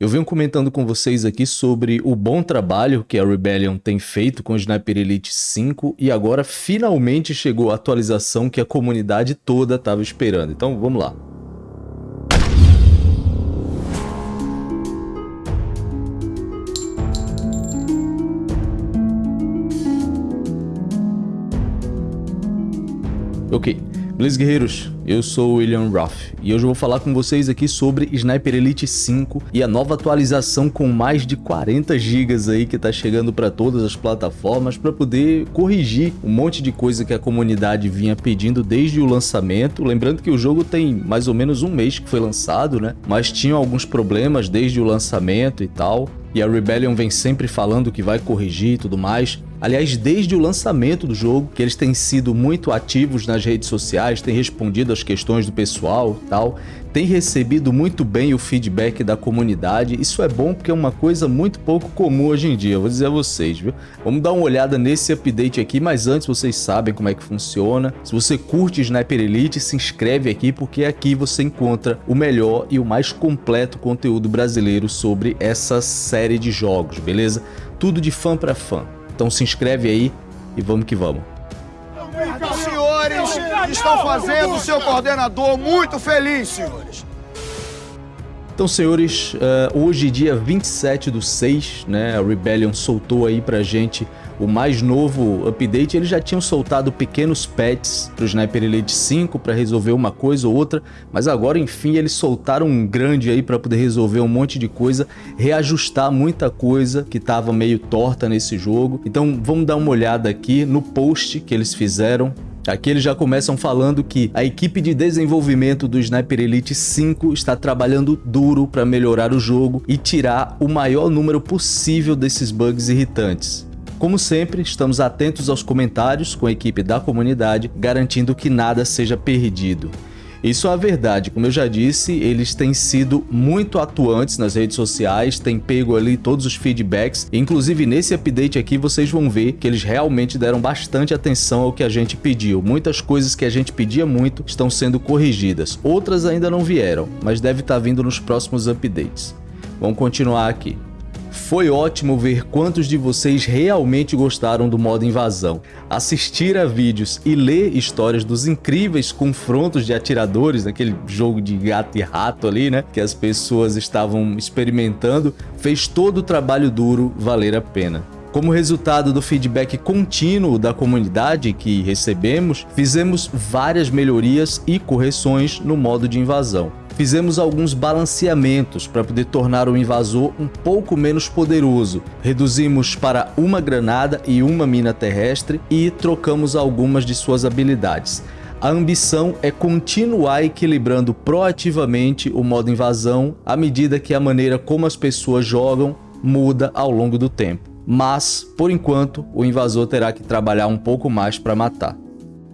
Eu venho comentando com vocês aqui sobre o bom trabalho que a Rebellion tem feito com o Sniper Elite 5 e agora finalmente chegou a atualização que a comunidade toda estava esperando. Então vamos lá. Ok, beleza guerreiros? Eu sou William Ruff e hoje eu vou falar com vocês aqui sobre Sniper Elite 5 e a nova atualização com mais de 40 GB aí que tá chegando para todas as plataformas para poder corrigir um monte de coisa que a comunidade vinha pedindo desde o lançamento. Lembrando que o jogo tem mais ou menos um mês que foi lançado, né? Mas tinha alguns problemas desde o lançamento e tal. E a Rebellion vem sempre falando que vai corrigir e tudo mais. Aliás, desde o lançamento do jogo, que eles têm sido muito ativos nas redes sociais, têm respondido às questões do pessoal tal, têm recebido muito bem o feedback da comunidade. Isso é bom porque é uma coisa muito pouco comum hoje em dia, vou dizer a vocês, viu? Vamos dar uma olhada nesse update aqui, mas antes vocês sabem como é que funciona. Se você curte Sniper Elite, se inscreve aqui porque aqui você encontra o melhor e o mais completo conteúdo brasileiro sobre essa série de jogos, beleza? Tudo de fã para fã. Então se inscreve aí e vamos que vamos. Os senhores estão fazendo o seu coordenador muito feliz, senhores. Então, senhores, uh, hoje, dia 27 do 6, né, a Rebellion soltou aí pra gente o mais novo update. Eles já tinham soltado pequenos patches pro Sniper Elite 5 para resolver uma coisa ou outra, mas agora, enfim, eles soltaram um grande aí para poder resolver um monte de coisa, reajustar muita coisa que tava meio torta nesse jogo. Então, vamos dar uma olhada aqui no post que eles fizeram Aqui eles já começam falando que a equipe de desenvolvimento do Sniper Elite 5 está trabalhando duro para melhorar o jogo e tirar o maior número possível desses bugs irritantes. Como sempre, estamos atentos aos comentários com a equipe da comunidade, garantindo que nada seja perdido. Isso é verdade, como eu já disse, eles têm sido muito atuantes nas redes sociais, têm pego ali todos os feedbacks, inclusive nesse update aqui vocês vão ver que eles realmente deram bastante atenção ao que a gente pediu. Muitas coisas que a gente pedia muito estão sendo corrigidas, outras ainda não vieram, mas deve estar vindo nos próximos updates. Vamos continuar aqui. Foi ótimo ver quantos de vocês realmente gostaram do modo invasão. Assistir a vídeos e ler histórias dos incríveis confrontos de atiradores, naquele jogo de gato e rato ali, né? Que as pessoas estavam experimentando, fez todo o trabalho duro valer a pena. Como resultado do feedback contínuo da comunidade que recebemos, fizemos várias melhorias e correções no modo de invasão fizemos alguns balanceamentos para poder tornar o invasor um pouco menos poderoso. Reduzimos para uma granada e uma mina terrestre e trocamos algumas de suas habilidades. A ambição é continuar equilibrando proativamente o modo invasão à medida que a maneira como as pessoas jogam muda ao longo do tempo. Mas, por enquanto, o invasor terá que trabalhar um pouco mais para matar.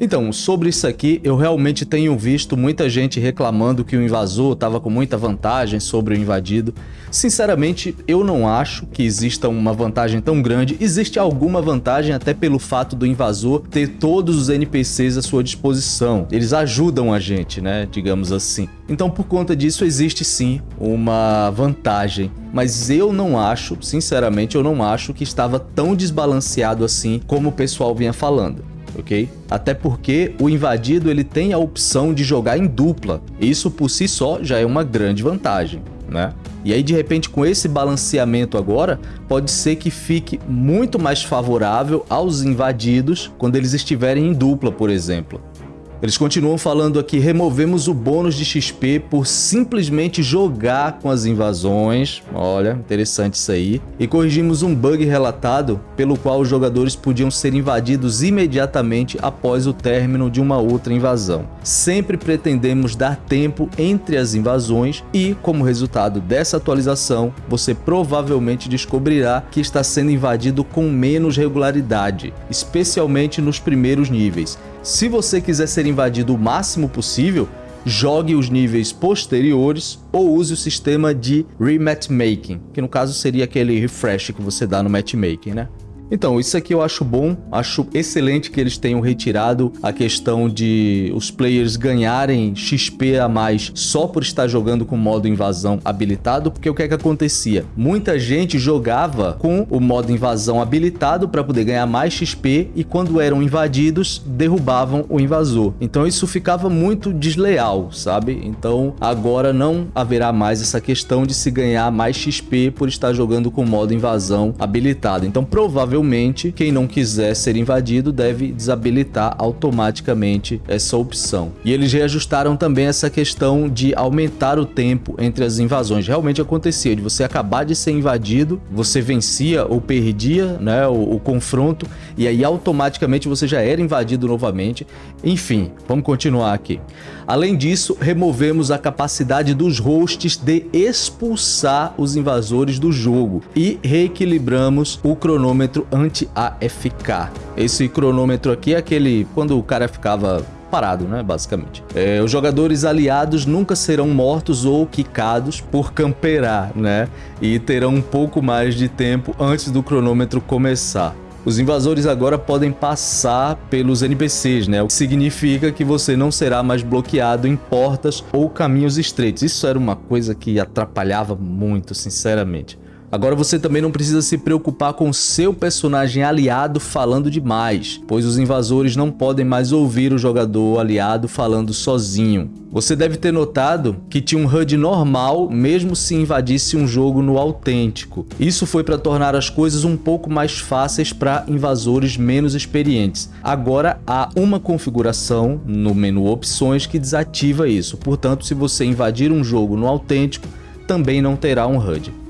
Então, sobre isso aqui, eu realmente tenho visto muita gente reclamando que o invasor estava com muita vantagem sobre o invadido. Sinceramente, eu não acho que exista uma vantagem tão grande. Existe alguma vantagem até pelo fato do invasor ter todos os NPCs à sua disposição. Eles ajudam a gente, né, digamos assim. Então, por conta disso, existe sim uma vantagem. Mas eu não acho, sinceramente, eu não acho que estava tão desbalanceado assim como o pessoal vinha falando ok? Até porque o invadido ele tem a opção de jogar em dupla. Isso por si só já é uma grande vantagem, né? E aí de repente com esse balanceamento agora, pode ser que fique muito mais favorável aos invadidos quando eles estiverem em dupla, por exemplo. Eles continuam falando aqui, removemos o bônus de XP por simplesmente jogar com as invasões, olha, interessante isso aí, e corrigimos um bug relatado pelo qual os jogadores podiam ser invadidos imediatamente após o término de uma outra invasão. Sempre pretendemos dar tempo entre as invasões e, como resultado dessa atualização, você provavelmente descobrirá que está sendo invadido com menos regularidade, especialmente nos primeiros níveis, se você quiser ser invadido o máximo possível, jogue os níveis posteriores ou use o sistema de rematchmaking, que no caso seria aquele refresh que você dá no matchmaking, né? Então, isso aqui eu acho bom, acho excelente que eles tenham retirado a questão de os players ganharem XP a mais só por estar jogando com o modo invasão habilitado, porque o que é que acontecia? Muita gente jogava com o modo invasão habilitado para poder ganhar mais XP e quando eram invadidos, derrubavam o invasor. Então isso ficava muito desleal, sabe? Então agora não haverá mais essa questão de se ganhar mais XP por estar jogando com o modo invasão habilitado. Então provavelmente provavelmente quem não quiser ser invadido deve desabilitar automaticamente essa opção. E eles reajustaram também essa questão de aumentar o tempo entre as invasões. Realmente acontecia de você acabar de ser invadido, você vencia ou perdia né, o, o confronto e aí automaticamente você já era invadido novamente. Enfim, vamos continuar aqui. Além disso, removemos a capacidade dos hosts de expulsar os invasores do jogo e reequilibramos o cronômetro anti-AFK. Esse cronômetro aqui é aquele quando o cara ficava parado, né, basicamente. É, os jogadores aliados nunca serão mortos ou quicados por camperar, né, e terão um pouco mais de tempo antes do cronômetro começar. Os invasores agora podem passar pelos NPCs, né? O que significa que você não será mais bloqueado em portas ou caminhos estreitos. Isso era uma coisa que atrapalhava muito, sinceramente. Agora você também não precisa se preocupar com seu personagem aliado falando demais, pois os invasores não podem mais ouvir o jogador aliado falando sozinho. Você deve ter notado que tinha um HUD normal mesmo se invadisse um jogo no autêntico. Isso foi para tornar as coisas um pouco mais fáceis para invasores menos experientes. Agora há uma configuração no menu opções que desativa isso, portanto se você invadir um jogo no autêntico também não terá um HUD.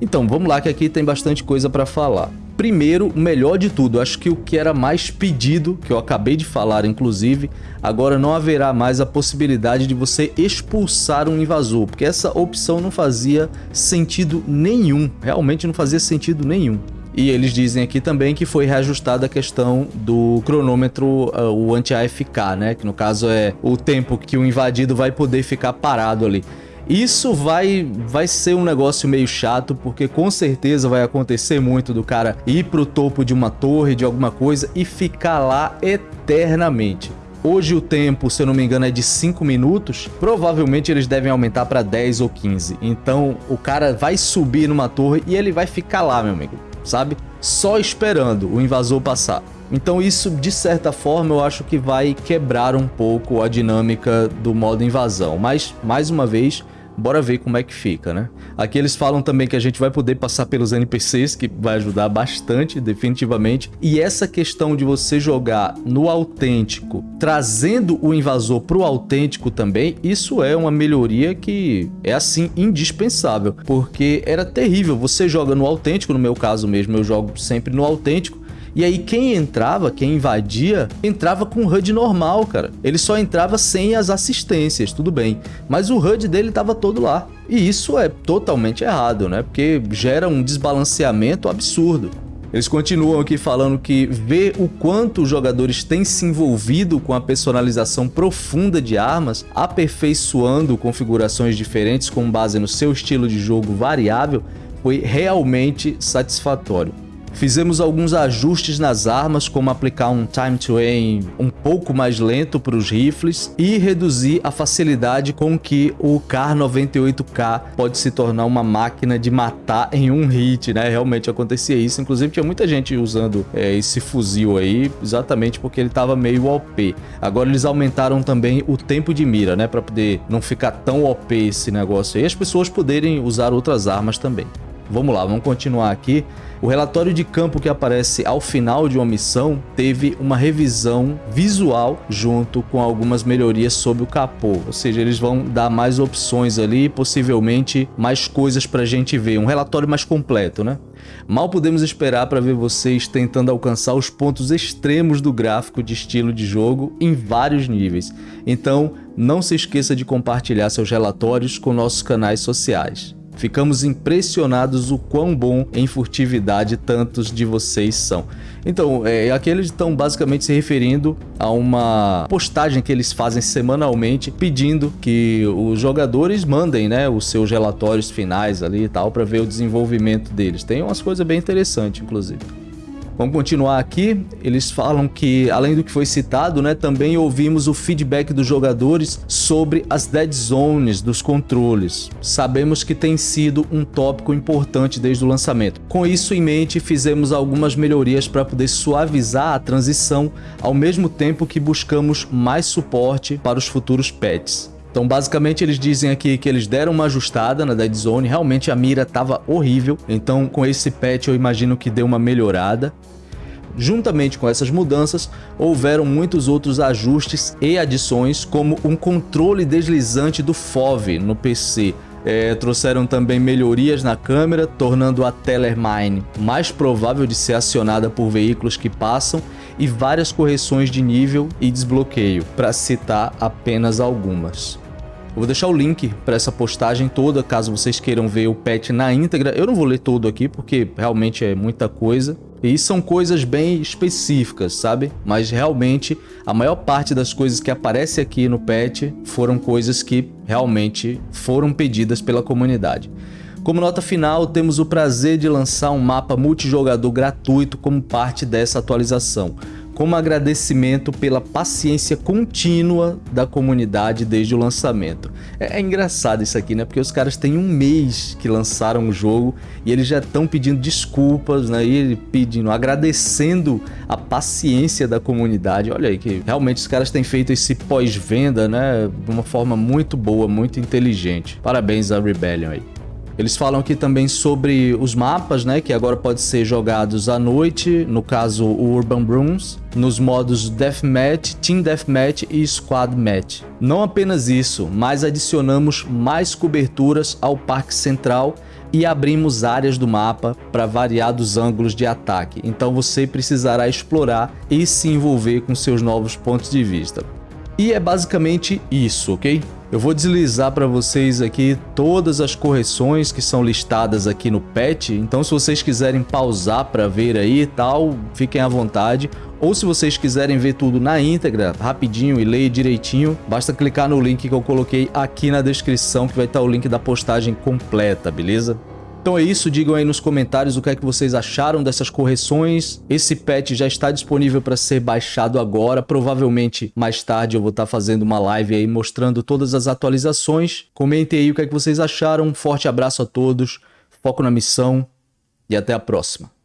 Então, vamos lá que aqui tem bastante coisa para falar. Primeiro, o melhor de tudo, acho que o que era mais pedido, que eu acabei de falar inclusive, agora não haverá mais a possibilidade de você expulsar um invasor, porque essa opção não fazia sentido nenhum, realmente não fazia sentido nenhum. E eles dizem aqui também que foi reajustada a questão do cronômetro, uh, o anti-AFK, né? Que no caso é o tempo que o invadido vai poder ficar parado ali. Isso vai, vai ser um negócio meio chato, porque com certeza vai acontecer muito do cara ir pro topo de uma torre, de alguma coisa, e ficar lá eternamente. Hoje o tempo, se eu não me engano, é de 5 minutos. Provavelmente eles devem aumentar para 10 ou 15. Então o cara vai subir numa torre e ele vai ficar lá, meu amigo, sabe? Só esperando o invasor passar. Então isso, de certa forma, eu acho que vai quebrar um pouco a dinâmica do modo invasão. Mas, mais uma vez, Bora ver como é que fica, né? Aqui eles falam também que a gente vai poder passar pelos NPCs, que vai ajudar bastante, definitivamente. E essa questão de você jogar no autêntico, trazendo o invasor pro autêntico também, isso é uma melhoria que é, assim, indispensável. Porque era terrível, você joga no autêntico, no meu caso mesmo, eu jogo sempre no autêntico, e aí quem entrava, quem invadia, entrava com o HUD normal, cara. Ele só entrava sem as assistências, tudo bem. Mas o HUD dele estava todo lá. E isso é totalmente errado, né? Porque gera um desbalanceamento absurdo. Eles continuam aqui falando que ver o quanto os jogadores têm se envolvido com a personalização profunda de armas, aperfeiçoando configurações diferentes com base no seu estilo de jogo variável, foi realmente satisfatório. Fizemos alguns ajustes nas armas, como aplicar um time to aim um pouco mais lento para os rifles e reduzir a facilidade com que o Kar 98K pode se tornar uma máquina de matar em um hit, né? Realmente acontecia isso, inclusive tinha muita gente usando é, esse fuzil aí, exatamente porque ele estava meio OP. Agora eles aumentaram também o tempo de mira, né? Para poder não ficar tão OP esse negócio aí, as pessoas poderem usar outras armas também. Vamos lá, vamos continuar aqui. O relatório de campo que aparece ao final de uma missão teve uma revisão visual junto com algumas melhorias sobre o capô, ou seja, eles vão dar mais opções ali, possivelmente mais coisas para a gente ver, um relatório mais completo, né? Mal podemos esperar para ver vocês tentando alcançar os pontos extremos do gráfico de estilo de jogo em vários níveis. Então, não se esqueça de compartilhar seus relatórios com nossos canais sociais. Ficamos impressionados o quão bom em furtividade tantos de vocês são. Então, é, aqui eles estão basicamente se referindo a uma postagem que eles fazem semanalmente pedindo que os jogadores mandem né, os seus relatórios finais ali e tal para ver o desenvolvimento deles. Tem umas coisas bem interessantes, inclusive. Vamos continuar aqui. Eles falam que, além do que foi citado, né, também ouvimos o feedback dos jogadores sobre as dead zones dos controles. Sabemos que tem sido um tópico importante desde o lançamento. Com isso em mente, fizemos algumas melhorias para poder suavizar a transição, ao mesmo tempo que buscamos mais suporte para os futuros patches. Então basicamente eles dizem aqui que eles deram uma ajustada na Dead Zone, realmente a mira estava horrível, então com esse patch eu imagino que deu uma melhorada. Juntamente com essas mudanças, houveram muitos outros ajustes e adições, como um controle deslizante do FOV no PC, é, trouxeram também melhorias na câmera, tornando a Tellermine mais provável de ser acionada por veículos que passam e várias correções de nível e desbloqueio, para citar apenas algumas. Eu vou deixar o link para essa postagem toda, caso vocês queiram ver o patch na íntegra. Eu não vou ler todo aqui, porque realmente é muita coisa. E são coisas bem específicas, sabe? Mas realmente a maior parte das coisas que aparece aqui no patch foram coisas que realmente foram pedidas pela comunidade. Como nota final, temos o prazer de lançar um mapa multijogador gratuito como parte dessa atualização como agradecimento pela paciência contínua da comunidade desde o lançamento. É, é, engraçado isso aqui, né? Porque os caras têm um mês que lançaram o jogo e eles já estão pedindo desculpas, né? E pedindo, agradecendo a paciência da comunidade. Olha aí que realmente os caras têm feito esse pós-venda, né? De uma forma muito boa, muito inteligente. Parabéns a Rebellion aí. Eles falam aqui também sobre os mapas, né, que agora pode ser jogados à noite, no caso o Urban Brooms, nos modos Deathmatch, Team Deathmatch e Squad Match. Não apenas isso, mas adicionamos mais coberturas ao Parque Central e abrimos áreas do mapa para variados ângulos de ataque, então você precisará explorar e se envolver com seus novos pontos de vista. E é basicamente isso, ok? Eu vou deslizar para vocês aqui todas as correções que são listadas aqui no patch, então se vocês quiserem pausar para ver aí e tal, fiquem à vontade. Ou se vocês quiserem ver tudo na íntegra, rapidinho e ler direitinho, basta clicar no link que eu coloquei aqui na descrição que vai estar o link da postagem completa, beleza? Então é isso, digam aí nos comentários o que é que vocês acharam dessas correções. Esse patch já está disponível para ser baixado agora, provavelmente mais tarde eu vou estar fazendo uma live aí mostrando todas as atualizações. Comentem aí o que é que vocês acharam, um forte abraço a todos, foco na missão e até a próxima.